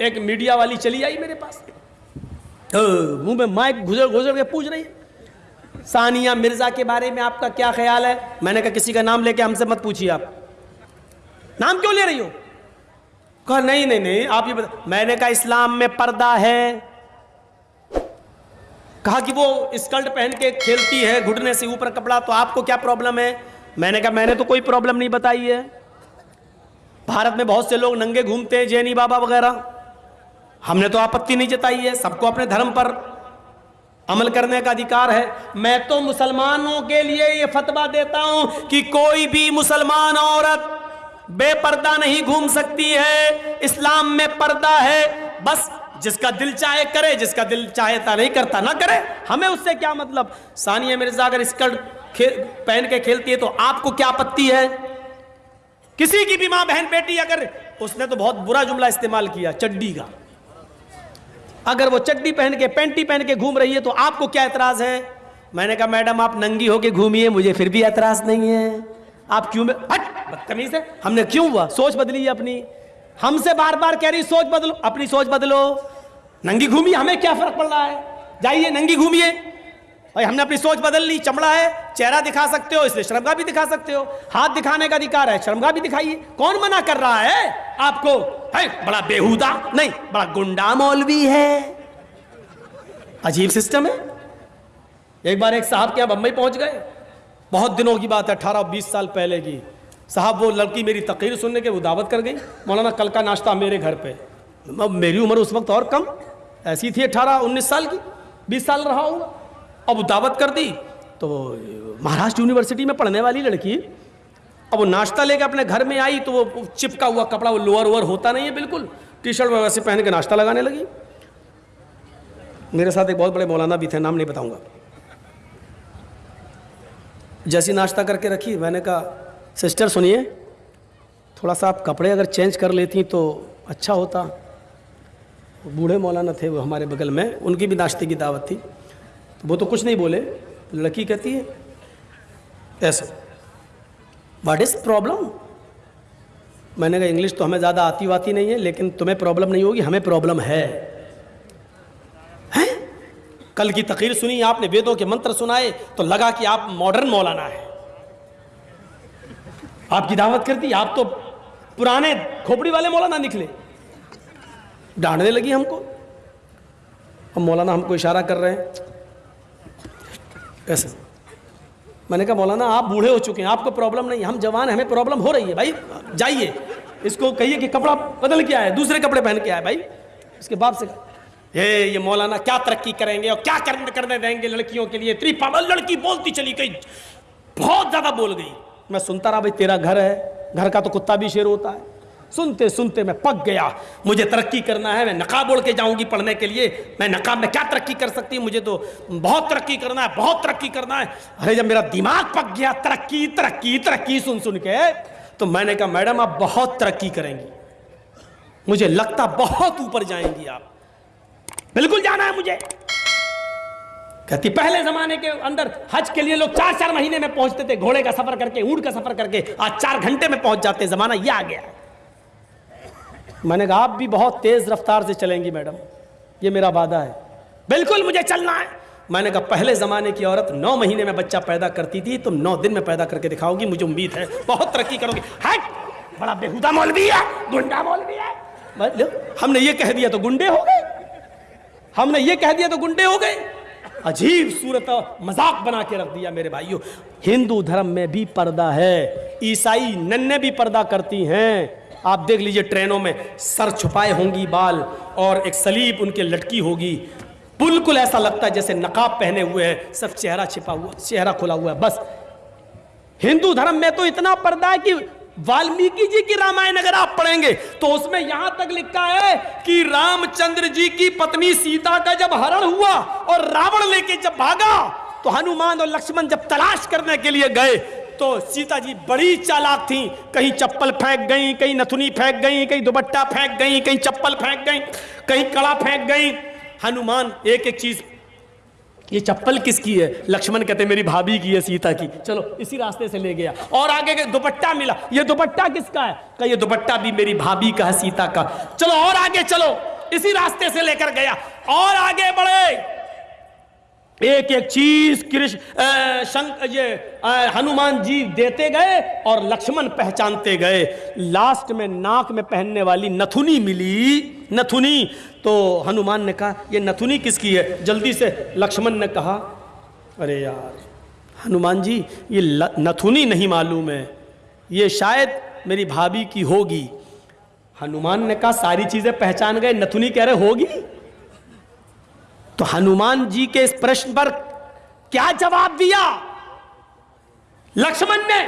एक मीडिया वाली चली आई मेरे पास। ओ, मुँह में माइक घुसर घुसर के पूछ रही सानिया मिर्ज़ा के बारे में आपका क्या ख्याल है? मैंने कहा किसी का नाम लेके हमसे मत पूछिए आप। नाम क्यों ले रही हो? कहा नहीं नहीं नहीं आप ये बता मैंने कहा इस्लाम में पर्दा है। कहा कि वो स्कर्ट पहन के खेलती है घुटने से ऊपर कपड़ा तो आपको क्या प्रॉब्लम है? मैंने कहा मैंने तो कोई प्रॉब्लम नहीं बताई है। भारत में बहुत से लोग नंगे घूमते हैं जैनी बाबा वगैरह। हमने तो आपत्ति नहीं जताई है, सबको अपने धर्म पर अमल करने का अधिकार है। मैं तो मुसलमानों के लिए ये फतवा देता हूँ कि कोई भी मुसलमान औरत बेपर्दा नहीं घूम सकती है। इस्लाम में पर्दा है, बस जिसका दिल चाहे करे, जिसका दिल चाहेता नहीं करता, ना करे। हमें उससे क्या मतलब? सानिया मिर्ज़ा अगर स्कर्ट पहन के खेलती है तो आपको क्या आपत्ति है? किसी की भी माँ बहन बेटी अगर, उसने तो बहुत बुरा जुमला इस्तेमाल किया, चड्डी का। अगर वो चड्डी पहन के, पैंटी पहन के घूम रही है तो आपको क्या एतराज़ है? मैंने कहा, मैडम, आप नंगी होके घूमिए, मुझे फिर भी एतराज़ नहीं है। आप क्यों हट! बदतमीज है। हमने क्यों हुआ? सोच बदली अपनी। हमसे बार बार कह रही, सोच बदलो, अपनी सोच बदलो। नंगी घूमिए, हमें क्या फ़र्क पड़ रहा है? जाइए, नंगी घूमिए। भाई, हमने अपनी सोच बदल ली, चमड़ा है, चेहरा दिखा सकते हो, इसलिए शर्मगा भी दिखा सकते हो। हाथ दिखाने का अधिकार है, शर्मगा भी दिखाइए। कौन मना कर रहा है? आपको, है, बड़ा बेहुदा, नहीं, बड़ा गुंडा मौलवी है। अजीब सिस्टम है। एक बार एक साहब के यहाँ बंबई पहुँच गए। बहुत दिनों की बात है, अठारह, बीस साल पहले की। साहब, वो लड़की मेरी तकरीर सुनने के वो दावत कर गई। मौलाना कल का नाश्ता मेरे घर पे। मेरी उम्र उस वक्त और कम। ऐसी थी अठारह, उन्नीस साल की। बीस साल रहा हूँ अब दावत कर दी। तो महाराष्ट्र यूनिवर्सिटी में पढ़ने वाली लड़की अब वो नाश्ता लेके अपने घर में आई तो वो चिपका हुआ कपड़ा वो लोअर वोअर होता नहीं है बिल्कुल। टी शर्ट वैसे पहन के नाश्ता लगाने लगी। मेरे साथ एक बहुत बड़े मौलाना भी थे, नाम नहीं बताऊँगा। जैसी नाश्ता करके रखी, मैंने कहा, सिस्टर, सुनिए, थोड़ा सा आप कपड़े अगर चेंज कर लेती तो अच्छा होता। बूढ़े मौलाना थे वो हमारे बगल में, उनकी भी नाश्ते की दावत थी। वो तो कुछ नहीं बोले। लड़की कहती है, ऐसा। वाट इज़ प्रॉब्लम मैंने कहा इंग्लिश तो हमें ज़्यादा आती वाती नहीं है, लेकिन तुम्हें प्रॉब्लम नहीं होगी, हमें प्रॉब्लम है। हैं? कल की तकरीर सुनी, आपने वेदों के मंत्र सुनाए तो लगा कि आप मॉडर्न मौलाना है। आपकी दावत कर दी आप तो पुराने खोपड़ी वाले मौलाना निकले। डांटने लगी हमको। अब मौलाना हमको इशारा कर रहे हैं ऐसे मैंने कहा, मौलाना, आप बूढ़े हो चुके हैं, आपको प्रॉब्लम नहीं, हम जवान हमें प्रॉब्लम हो रही है, भाई, जाइए। इसको कहिए कि कपड़ा बदल के आए दूसरे कपड़े पहन के आए भाई। इसके बाप से ये ये मौलाना, क्या तरक्की करेंगे और क्या करने करने देंगे लड़कियों के लिए? इतनी पागल लड़की बोलती चली गई, बहुत ज़्यादा बोल गई। मैं सुनता रहा, भाई, तेरा घर है, घर का तो कुत्ता भी शेर होता है। सुनते सुनते मैं पक गया। मुझे तरक्की करना है, मैं नकाब ओढ़ के जाऊँगी पढ़ने के लिए। मैं नकाब में क्या तरक्की कर सकती हूँ? मुझे तो बहुत तरक्की करना है, बहुत तरक्की करना है। अरे जब मेरा दिमाग पक गया, तरक्की तरक्की तरक्की सुन सुन के तो मैंने कहा, मैडम, आप बहुत तरक्की करेंगी। मुझे लगता बहुत ऊपर जाएँगी आप। बिल्कुल जाना है मुझे। कहती, पहले जमाने के अंदर हज के लिए लोग चार चार महीने में पहुँचते थे, घोड़े का सफ़र करके, ऊँट का सफ़र करके, आज चार घंटे में पहुँच जाते, जमाना यह आ गया। मैंने कहा, आप भी बहुत तेज रफ्तार से चलेंगी मैडम। ये मेरा वादा है। बिल्कुल मुझे चलना है। मैंने कहा, पहले ज़माने की औरत नौ महीने में बच्चा पैदा करती थी, तुम नौ दिन में पैदा करके दिखाओगी, मुझे उम्मीद है। बहुत तरक्की करोगी। हट! बड़ा बेहुदा मौलवी है, गुंडा मौलवी है। हमने ये कह दिया तो गुंडे हो गए। हमने ये कह दिया तो गुंडे हो गए। अजीब सूरत मज़ाक बना के रख दिया मेरे भाइयों। हिंदू धर्म में भी पर्दा है, ईसाई नन्ने भी पर्दा करती हैं। आप देख लीजिए ट्रेनों में सर छुपाए होंगी बाल और एक सलीब उनके लटकी होगी। बिल्कुल ऐसा लगता है जैसे नकाब पहने हुए हैं सब चेहरा छिपा हुआ, चेहरा खुला हुआ है, बस। हिंदू धर्म में तो इतना पर्दा है कि वाल्मीकि जी की रामायण अगर आप पढ़ेंगे तो उसमें यहाँ तक लिखा है कि रामचंद्र जी की पत्नी सीता का जब हरण हुआ और रावण लेके जब भागा तो हनुमान और लक्ष्मण जब तलाश करने के लिए गए तो सीता जी बड़ी चालाक थी। कहीं चप्पल फेंक गई, कहीं नथुनी फेंक गई, कहीं दुबट्टा फेंक गई, कहीं चप्पल फेंक गई, कहीं कड़ा फेंक गई। हनुमान, एक एक चीज़, ये चप्पल किसकी है? लक्ष्मण कहते मेरी भाभी की है सीता की। चलो, इसी रास्ते से ले गया। और आगे के दुपट्टा मिला। ये दुपट्टा किसका है? कहा, ये दुपट्टा भी मेरी भाभी का है, सीता का। चलो, और आगे चलो। इसी रास्ते से लेकर गया। और आगे बढ़े। एक एक चीज़ कृष्ण ये हनुमान जी देते गए और लक्ष्मण पहचानते गए। लास्ट में नाक में पहनने वाली नथुनी मिली। नथुनी। तो हनुमान ने कहा, ये नथुनी किसकी है? जल्दी से लक्ष्मण ने कहा, अरे यार, हनुमान जी, ये नथुनी नहीं मालूम है। ये शायद मेरी भाभी की होगी। हनुमान ने कहा, सारी चीज़ें पहचान गए, नथुनी कह रहे, होगी? तो हनुमान जी के इस प्रश्न पर क्या जवाब दिया? लक्ष्मण ने,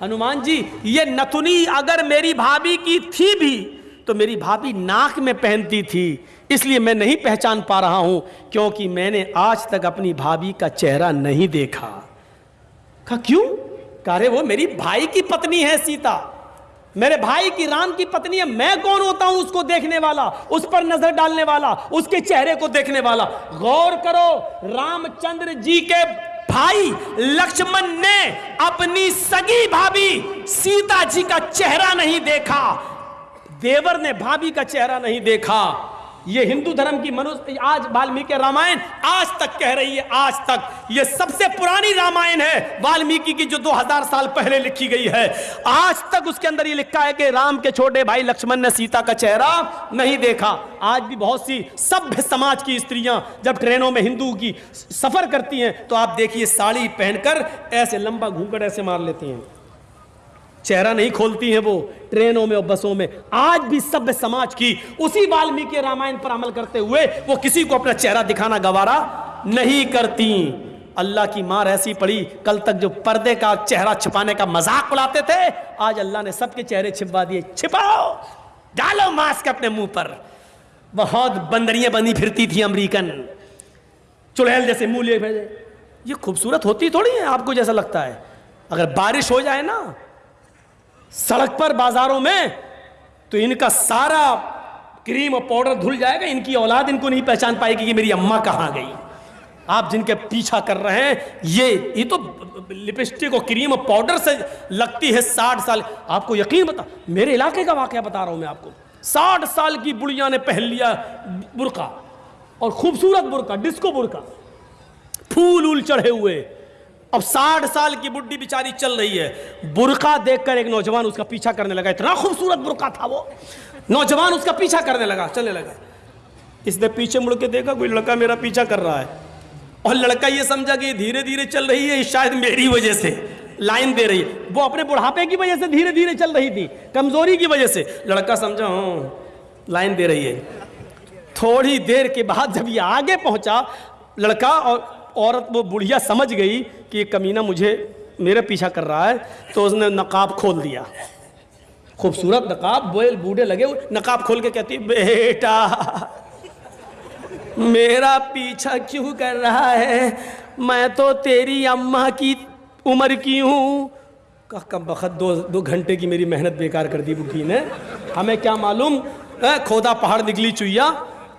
हनुमान जी, ये नथुनी अगर मेरी भाभी की थी भी तो मेरी भाभी नाक में पहनती थी, इसलिए मैं नहीं पहचान पा रहा हूँ, क्योंकि मैंने आज तक अपनी भाभी का चेहरा नहीं देखा। कहा क्यों? कह रहे वो मेरी भाई की पत्नी है, सीता। मेरे भाई की राम की पत्नी है, मैं कौन होता हूँ उसको देखने वाला? उस पर नज़र डालने वाला, उसके चेहरे को देखने वाला। गौर करो, रामचंद्र जी के भाई लक्ष्मण ने अपनी सगी भाभी सीता जी का चेहरा नहीं देखा। देवर ने भाभी का चेहरा नहीं देखा। ये हिंदू धर्म की मनुष्य आज वाल्मीकि रामायण आज तक कह रही है, आज तक। ये सबसे पुरानी रामायण है, वाल्मीकि की जो 2000 साल पहले लिखी गई है। आज तक उसके अंदर ये लिखा है कि राम के छोटे भाई लक्ष्मण ने सीता का चेहरा नहीं देखा। आज भी बहुत सी सभ्य समाज की स्त्रियाँ जब ट्रेनों में हिंदू की सफ़र करती हैं तो आप देखिए साड़ी पहनकर ऐसे लंबा घूंघट ऐसे मार लेती हैं। चेहरा नहीं खोलती हैं वो, ट्रेनों में और बसों में। आज भी सभ्य समाज की उसी वाल्मीकि रामायण पर अमल करते हुए वो किसी को अपना चेहरा दिखाना गवारा नहीं करती। अल्लाह की मार ऐसी पड़ी, कल तक जो पर्दे का चेहरा छिपाने का मज़ाक उड़ाते थे, आज अल्लाह ने सबके चेहरे छिपवा दिए। छिपाओ, डालो मास्क अपने मुँह पर। बहुत बंदरियाँ बनी फिरती थी अमरीकन। चुड़ैल जैसे मुँह लिए भेजे ये खूबसूरत होती थोड़ी है, आपको जैसा लगता है। अगर बारिश हो जाए ना सड़क पर बाजारों में तो इनका सारा क्रीम और पाउडर धुल जाएगा, इनकी औलाद इनको नहीं पहचान पाएगी कि मेरी अम्मा कहाँ गई। आप जिनके पीछा कर रहे हैं, ये ये तो लिपस्टिक और क्रीम और पाउडर से लगती है साठ साल। आपको यकीन बता, मेरे इलाके का वाकया बता रहा हूँ मैं आपको। साठ साल की बुढ़िया ने पहन लिया बुरका, और खूबसूरत बुरका, डिस्को बुरका। फूल उल चढ़े हुए अब साठ साल की बुढ़ी बेचारी चल रही है। बुरका देखकर एक नौजवान उसका पीछा करने लगा। इतना खूबसूरत बुरका था वो। नौजवान उसका पीछा करने लगा, चलने लगा। इसने पीछे मुड़ के देखा, कोई लड़का मेरा पीछा कर रहा है। और लड़का ये समझा कि धीरे धीरे चल रही है शायद मेरी वजह से लाइन दे रही है। वो अपने बुढ़ापे की वजह से धीरे धीरे चल रही थी, कमज़ोरी की वजह से। लड़का समझा हाँ लाइन दे रही है। थोड़ी देर के बाद जब ये आगे पहुँचा, लड़का और औरत वो बुढ़िया समझ गई कि ये कमीना मुझे, मेरे पीछा कर रहा है तो उसने नकाब खोल दिया। खूबसूरत नकाब, बोल, बूढ़े लगे नकाब खोल के कहती, बेटा, मेरा पीछा क्यों कर रहा है? मैं तो तेरी अम्मा की उम्र की हूँ। का कम बखत, दो दो घंटे की मेरी मेहनत बेकार कर दी बुढ़ी ने। हमें क्या मालूम खोदा पहाड़ निकली चुईया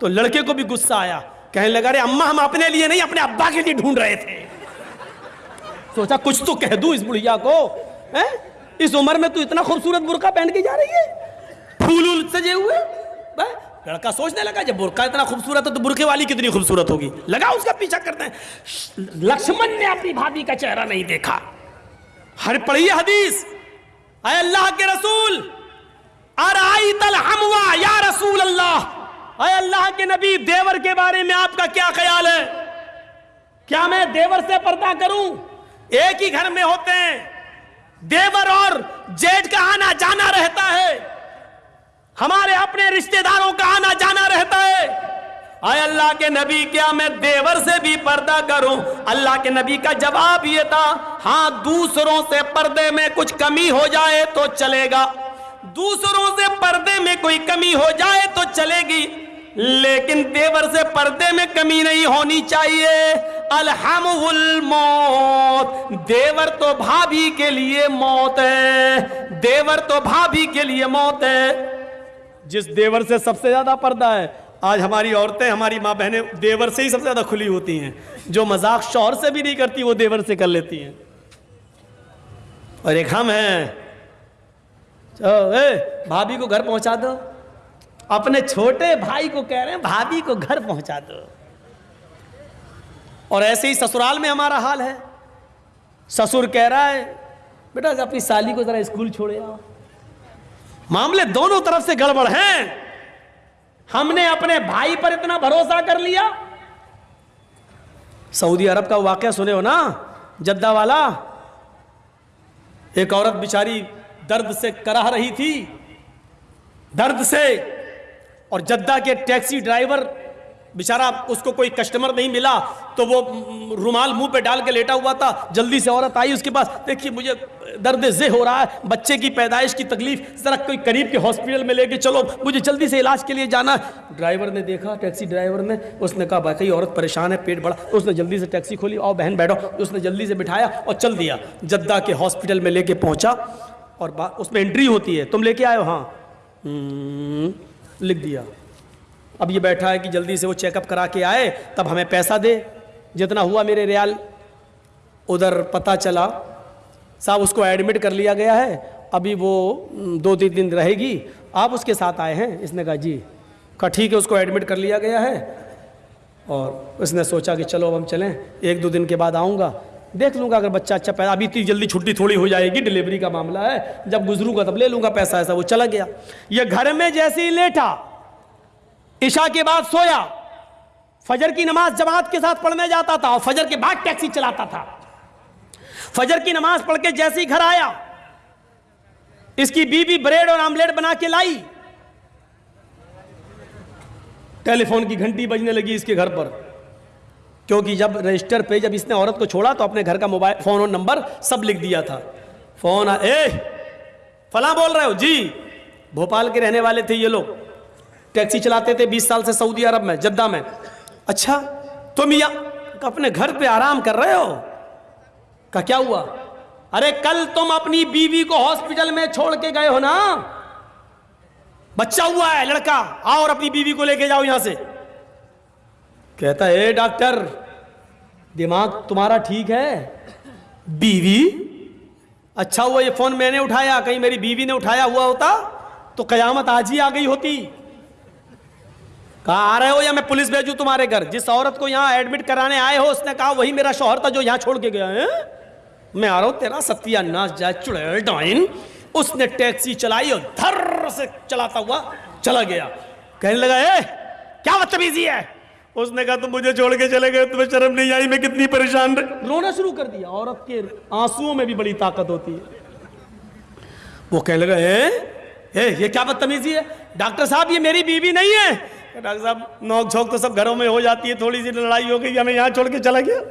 तो लड़के को भी गुस्सा आया। कहने लगा, अरे अम्मा, हम अपने लिए नहीं, अपने अब्बा के लिए ढूंढ रहे थे। सोचा, कुछ तो कह दूँ इस बुढ़िया को, हैं? इस उम्र में तू इतना खूबसूरत बुरका पहन के जा रही है? फूल उल सजे हुए? लड़का सोचने लगा, जब बुरका इतना खूबसूरत है तो बुरके वाली कितनी खूबसूरत होगी? लगा उसका पीछा करते हैं। लक्ष्मण ने अपनी भाभी का चेहरा नहीं देखा। हर पढ़ी हदीस अल्लाह के रसूल अराई तल हमवा या रसूल अल्लाह अय अल्लाह के नबी, देवर के बारे में आपका क्या ख्याल है? क्या मैं देवर से पर्दा करूँ? एक ही घर में होते हैं। देवर और जेठ का आना जाना रहता है। हमारे अपने रिश्तेदारों का आना जाना रहता है। आय अल्लाह के नबी, क्या मैं देवर से भी पर्दा करूँ? अल्लाह के नबी का जवाब ये था हाँ दूसरों से पर्दे में कुछ कमी हो जाए तो चलेगा। दूसरों से पर्दे में कोई कमी हो जाए तो चलेगी। लेकिन देवर से पर्दे में कमी नहीं होनी चाहिए। अलहमुल मौत। देवर तो भाभी के लिए मौत है। देवर तो भाभी के लिए मौत है। जिस देवर से सबसे ज़्यादा पर्दा है, आज हमारी औरतें, हमारी माँ बहनें देवर से ही सबसे ज़्यादा खुली होती हैं। जो मज़ाक शौहर से भी नहीं करती, वो देवर से कर लेती हैं। और एक हम हैं। भाभी को घर पहुँचा दो। अपने छोटे भाई को कह रहे हैं, भाभी को घर पहुँचा दो। और ऐसे ही ससुराल में हमारा हाल है। ससुर कह रहा है, बेटा, अपनी साली को जरा स्कूल छोड़े आओ। मामले दोनों तरफ़ से गड़बड़ हैं। हमने अपने भाई पर इतना भरोसा कर लिया। सऊदी अरब का वाक्य सुने हो ना जद्दा वाला एक औरत बिचारी दर्द से कराह रही थी, दर्द से और जद्दा के टैक्सी ड्राइवर बेचारा उसको कोई कस्टमर नहीं मिला तो वो रुमाल मुँह पे डाल के लेटा हुआ था। जल्दी से औरत आई उसके पास देखिए मुझे दर्द जे हो रहा है बच्चे की पैदाइश की तकलीफ़ जरा कोई करीब के हॉस्पिटल में लेके चलो मुझे जल्दी से इलाज के लिए जाना। ड्राइवर ने देखा टैक्सी ड्राइवर ने उसने कहा भाई औरत परेशान है पेट बड़ा। उसने जल्दी से टैक्सी खोली और बहन बैठो। उसने जल्दी से बिठाया और चल दिया। जद्दा के हॉस्पिटल में लेके पहुँचा और उसमें एंट्री होती है तुम लेके हो हाँ। हम्म, लिख दिया। अब ये बैठा है कि जल्दी से वो चेकअप करा के आए, तब हमें पैसा दे। जितना हुआ मेरे रियाल उधर पता चला, साहब उसको एडमिट कर लिया गया है। अभी वो दो तीन दिन रहेगी, आप उसके साथ आए हैं? इसने कहा, जी। कहा, ठीक है, उसको एडमिट कर लिया गया है। और उसने सोचा कि चलो अब हम चलें। एक दो दिन के बाद आऊँगा। देख लूँगा अगर बच्चा अच्छा पैदा अभी इतनी जल्दी छुट्टी थोड़ी हो जाएगी डिलीवरी का मामला है। जब गुजरूँगा तब ले लूँगा पैसा, ऐसा वो चला गया। ये घर में जैसे ही लेटा, ईशा के बाद सोया, फजर की नमाज़ जमात के साथ पढ़ने जाता था और फजर के बाद टैक्सी चलाता था। फजर की नमाज़ पढ़ के जैसे ही घर आया, इसकी बीबी ब्रेड और आमलेट बना के लाई। टेलीफोन की घंटी बजने लगी इसके घर पर। क्योंकि जब रजिस्टर पे जब इसने औरत को छोड़ा तो अपने घर का मोबाइल, फ़ोन और नंबर सब लिख दिया था। फ़ोन ए, फला बोल रहे हो? जी। भोपाल के रहने वाले थे ये लोग। टैक्सी चलाते थे 20 साल से सऊदी अरब में, जद्दा में। अच्छा तुम या अपने घर पे आराम कर रहे हो? का क्या हुआ? अरे, कल तुम अपनी बीवी को हॉस्पिटल में छोड़ के गए हो ना? बच्चा हुआ है, लड़का। आओ और अपनी बीवी को लेके जाओ यहाँ से। कहता है डॉक्टर दिमाग तुम्हारा ठीक है? बीवी? अच्छा हुआ ये फ़ोन मैंने उठाया कहीं मेरी बीवी ने उठाया हुआ होता तो कयामत आज ही आ गई होती। कहा आ रहे हो या मैं पुलिस भेजू तुम्हारे घर? जिस औरत को यहाँ एडमिट कराने आए हो उसने कहा वही मेरा शोहर था जो यहाँ छोड़ के गया है। मैं आ रहा हूँ तेरा सत्या नाच जाए चुड़ैल डाइन। उसने टैक्सी चलाई और धर से चलाता हुआ चला गया। कहने लगा ए क्या बदतमीजी है? उसने कहा तुम मुझे छोड़ के चले गए तुम्हें शर्म नहीं आई मैं कितनी परेशान रोना शुरू कर दिया औरत के आंसुओं में भी बड़ी ताकत होती है। वो कहने लगा ए, ए ये क्या बदतमीजी है? डॉक्टर साहब ये मेरी बीवी नहीं है? डॉक्टर साहब नोक झोंक तो सब घरों में हो जाती है थोड़ी सी लड़ाई हो गई हमें यहाँ छोड़ के चला गया।